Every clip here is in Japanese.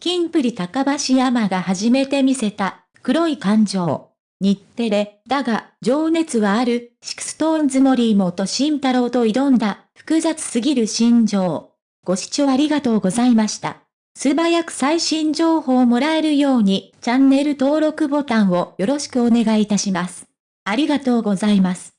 キンプリ高橋海人が初めて見せた、黒い感情。日テレ、だが、情熱はある、 SixTONES 森本慎太郎と挑んだ、複雑すぎる心情。ご視聴ありがとうございました。素早く最新情報をもらえるように、チャンネル登録ボタンをよろしくお願いいたします。ありがとうございます。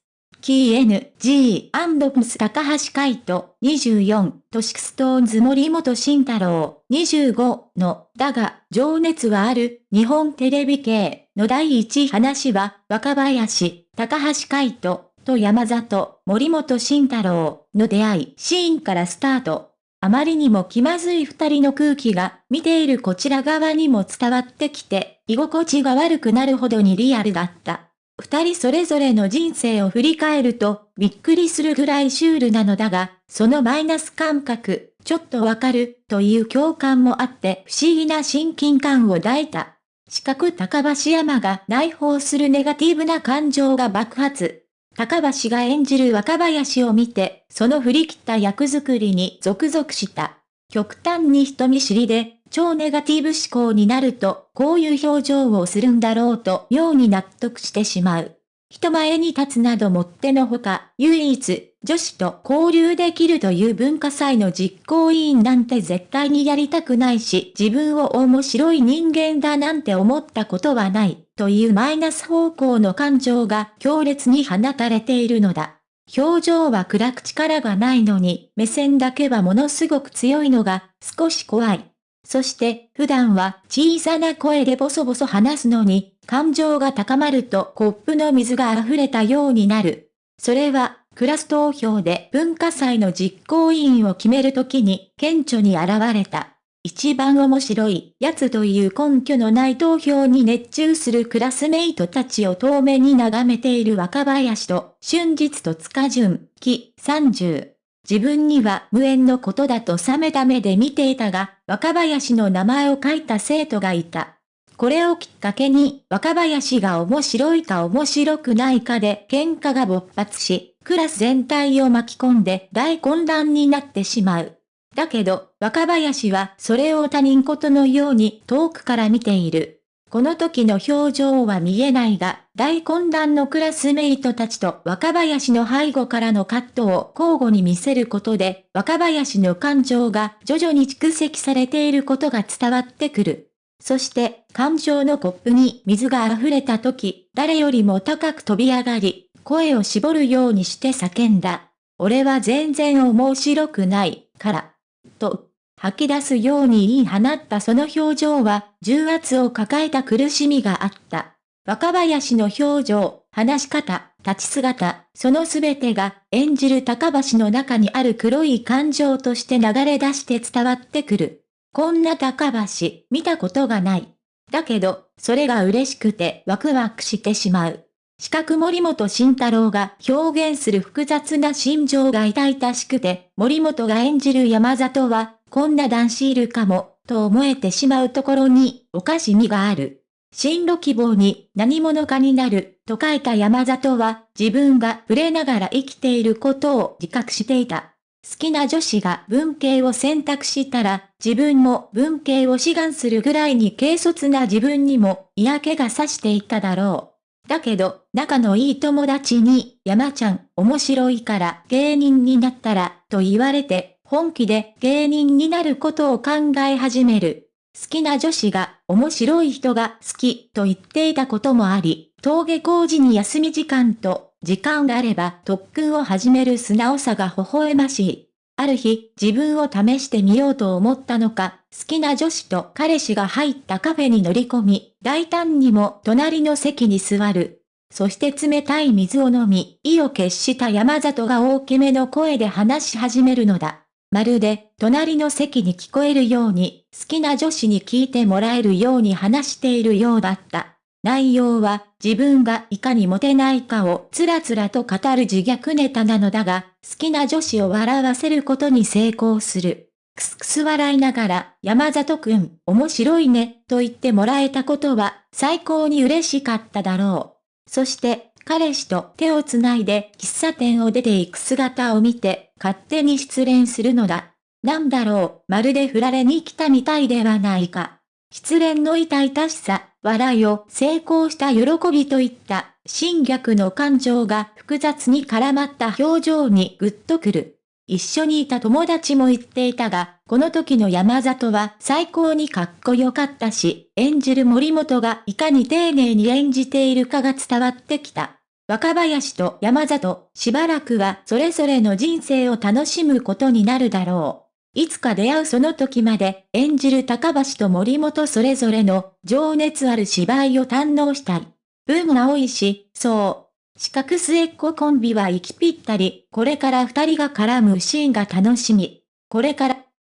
King & Prince 高橋海人、24、と SixTONES 森本慎太郎、25の、だが、情熱はある、日本テレビ系の第一話は、若林、高橋海人、と山里、森本慎太郎の出会いシーンからスタート。あまりにも気まずい二人の空気が、見ているこちら側にも伝わってきて、居心地が悪くなるほどにリアルだった。二人それぞれの人生を振り返ると、びっくりするぐらいシュールなのだが、そのマイナス感覚、ちょっとわかる、という共感もあって不思議な親近感を抱いた。四角高橋山が内包するネガティブな感情が爆発。高橋が演じる若林を見て、その振り切った役作りに続々した。極端に人見知りで、超ネガティブ思考になると、こういう表情をするんだろうと妙に納得してしまう。人前に立つなどもってのほか、唯一、女子と交流できるという文化祭の実行委員なんて絶対にやりたくないし、自分を面白い人間だなんて思ったことはない、というマイナス方向の感情が強烈に放たれているのだ。表情は暗く力がないのに、目線だけはものすごく強いのが、少し怖い。そして普段は小さな声でボソボソ話すのに、感情が高まるとコップの水が溢れたようになる。それは、クラス投票で文化祭の実行委員を決めるときに顕著に現れた。一番面白いやつという根拠のない投票に熱中するクラスメイトたちを遠目に眺めている若林と、春日と塚順、木30。自分には無縁のことだと冷めた目で見ていたが、若林の名前を書いた生徒がいた。これをきっかけに、若林が面白いか面白くないかで喧嘩が勃発し、クラス全体を巻き込んで大混乱になってしまう。だけど、若林はそれを他人事のように遠くから見ている。この時の表情は見えないが、大混乱のクラスメイトたちと若林の背後からのカットを交互に見せることで、若林の感情が徐々に蓄積されていることが伝わってくる。そして、感情のコップに水が溢れた時、誰よりも高く飛び上がり、声を絞るようにして叫んだ。俺は全然面白くない、から。と、吐き出すように言い放ったその表情は、重圧を抱えた苦しみがあった。若林の表情、話し方、立ち姿、そのすべてが演じる高橋の中にある黒い感情として流れ出して伝わってくる。こんな高橋、見たことがない。だけど、それが嬉しくてワクワクしてしまう。四角森本慎太郎が表現する複雑な心情が痛々しくて、森本が演じる山里はこんな男子いるかも、と思えてしまうところに、おかしみがある。進路希望に何者かになる、と書いた山里は、自分が触れながら生きていることを自覚していた。好きな女子が文系を選択したら、自分も文系を志願するぐらいに軽率な自分にも嫌気がさしていただろう。だけど、仲のいい友達に、山ちゃん、面白いから芸人になったら、と言われて、本気で芸人になることを考え始める。好きな女子が面白い人が好きと言っていたこともあり、登下校時に休み時間と時間があれば特訓を始める素直さが微笑ましい。ある日、自分を試してみようと思ったのか、好きな女子と彼氏が入ったカフェに乗り込み、大胆にも隣の席に座る。そして冷たい水を飲み、意を決した山里が大きめの声で話し始めるのだ。まるで、隣の席に聞こえるように、好きな女子に聞いてもらえるように話しているようだった。内容は、自分がいかにモテないかをつらつらと語る自虐ネタなのだが、好きな女子を笑わせることに成功する。くすくす笑いながら、山里くん、面白いね、と言ってもらえたことは、最高に嬉しかっただろう。そして、彼氏と手をつないで喫茶店を出ていく姿を見て、勝手に失恋するのだ。なんだろう、まるで振られに来たみたいではないか。失恋の痛々しさ、笑いを成功した喜びといった侵略の感情が複雑に絡まった表情にグッとくる。一緒にいた友達も言っていたが、この時の山里は最高にかっこよかったし、演じる森本がいかに丁寧に演じているかが伝わってきた。若林と山里、しばらくはそれぞれの人生を楽しむことになるだろう。いつか出会うその時まで演じる高橋と森本それぞれの情熱ある芝居を堪能したい。運が多いし、そう。四角末っ子コンビは息ぴったり、これから二人が絡むシーンが楽しみ。これから